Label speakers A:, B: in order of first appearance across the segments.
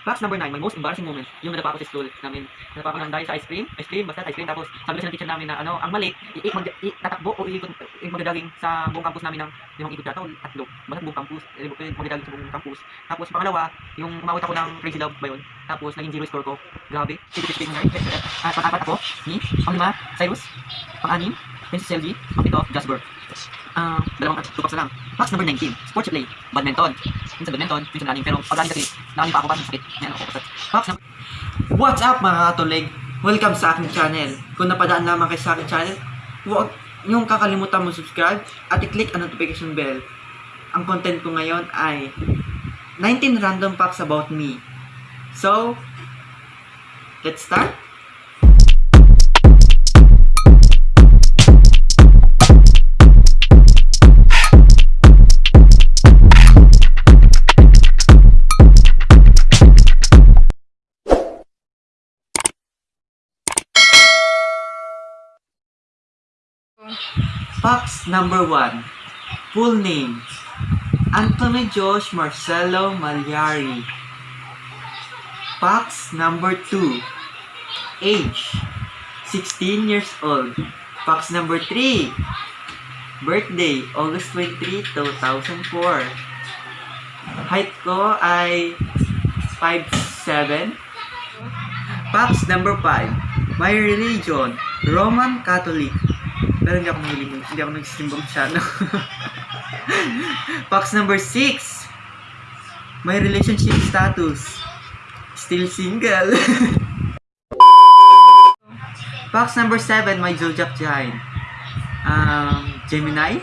A: Facts number 9, my most embarrassing moment, yung nadapa ako sa school namin. Nadapa ako ng dahil sa ice cream, ice cream, basta ice cream. Tapos sabi ng teacher namin na ano, ang mali, i, tatakbo o iikot, i, magdadaging sa buong campus namin ng limang ikot yata o tatlo. Basta buong campus, eh, eh, magdadaging sa buong campus. Tapos pangalawa, yung umawit ako ng crazy love ba yun? Tapos naging zero score ko. Grabe. Sige, sige, sige. At pang-apat ako, ni, pang-lima, Cyrus, pang-anim, Princess LG, pang-pito, Jasper. Ah, dalawang na lang. Facts number 19, sports play, badminton. Minsan badminton, minsan running, pero pag running kasi, nakalim pa ako pa, sakit. Yan ako. Facts number
B: What's up mga katulig? Welcome sa aking channel. Kung napadaan lamang kayo sa aking channel, huwag niyong kakalimutan mo subscribe at i-click ang notification bell. Ang content ko ngayon ay 19 random facts about me. So, let's start? Facts number 1. Full name. Anthony Josh Marcelo Magliari. Facts number 2. Age. 16 years old. Facts number 3. Birthday, August 23, 2004. Height ko ay 5'7". Facts number 5. My religion, Roman Catholic. Pero hindi ako mahilig, hindi ako nagsisimba masyado. Facts number 6. My relationship status, still single. Facts number 7, my zodiac sign. Um, Gemini?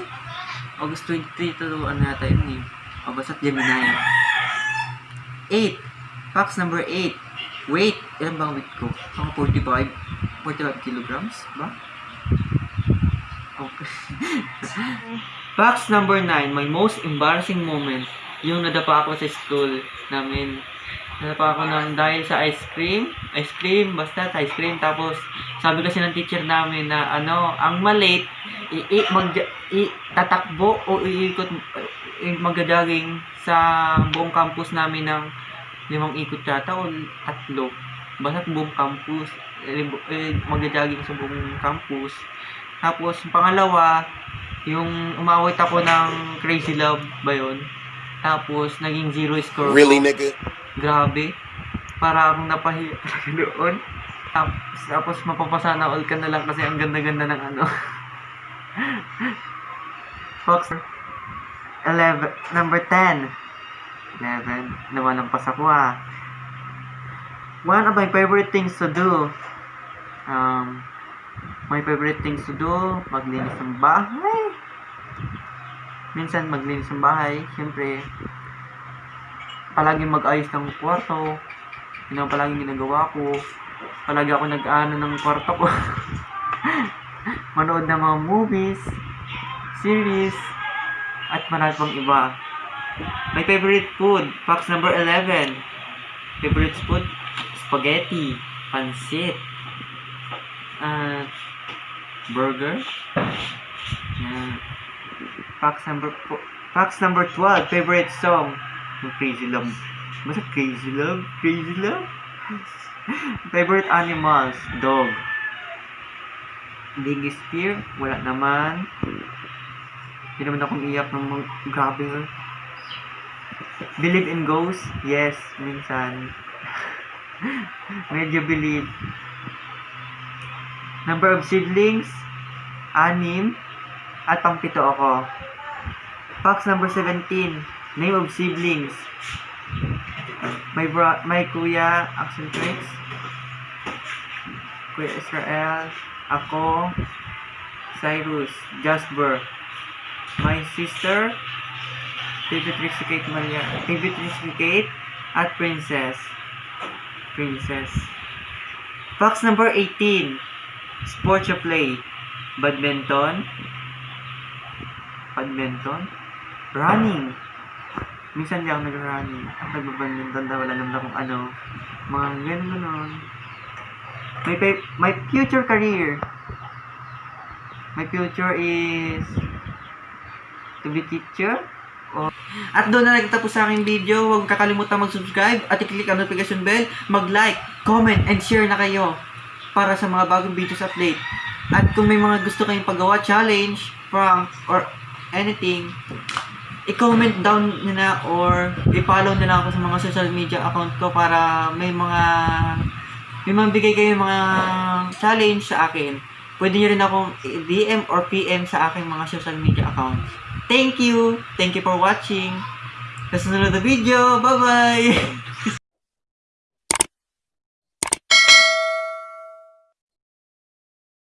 B: August 23 to ano yata yun eh. O basta Gemini. 8. Facts number 8. Weight. Ilan ba weight ko? Mga 45. 45 kilograms ba? Facts number 9. My most embarrassing moment. Yung nadapa ako sa school namin. Nadapa ako ng dahil sa ice cream. Ice cream, basta ice cream. Tapos, sabi kasi ng teacher namin na ano, ang malate, i, i, mag, i, tatakbo o iikot, i, magdadaging sa buong campus namin ng limang ikot yata o tatlo. Basta buong campus, eh, eh, magdadaging sa buong campus. Tapos, yung pangalawa, yung umawit ako ng Crazy Love ba yun? Tapos, naging zero score. ko.
C: Really, nigga?
B: Grabe. Para akong napahiya talaga doon. Tapos, tapos mapapasana all ka na lang kasi ang ganda-ganda ng ano. Fox. 11. Number 10. 11. Nawalampas ako ah. One of my favorite things to do. Um, my favorite things to do, maglinis ng bahay. Minsan maglinis ng bahay, siyempre, palagi mag-ayos ng kwarto. Yun ang palaging ginagawa ko. Palagi ako nag-ano ng kwarto ko. Manood ng mga movies, series, at marami pang iba. My favorite food, box number 11. Favorite food, spaghetti, pansit, uh, burger. Box number po- number 12, favorite song. Crazy Love. Basta Crazy Love? Crazy Love? favorite animals, dog. Biggest fear, wala naman. Hindi naman akong iyak ng grabe. oh. Believe in ghosts? Yes, minsan. Medyo believe. Number of siblings? Anim. At pangpito ako. Facts number 17. Name of siblings. My bro, my kuya, Axel Trix. Kuya Israel. Ako. Cyrus. Jasper. My sister. Baby Trixie Kate Maria. Baby Kate. At Princess. Princess. Facts number 18. Sports you play. Badminton. Badminton. Running. Minsan di ako nag-running. Nagbabadminton daw, wala naman akong ano. Mga ganun ganun. My, my future career. My future is to be teacher. Or At doon na nagtapos sa aking video. Huwag kakalimutan mag-subscribe at i-click ang notification bell. Mag-like, comment, and share na kayo para sa mga bagong videos update. At kung may mga gusto kayong paggawa, challenge, prank, or anything, i-comment down nyo na or i-follow na lang ako sa mga social media account ko para may mga may mabigay kayo mga challenge sa akin. Pwede nyo rin akong DM or PM sa aking mga social media accounts. Thank you! Thank you for watching! Sa sunod na video, bye-bye!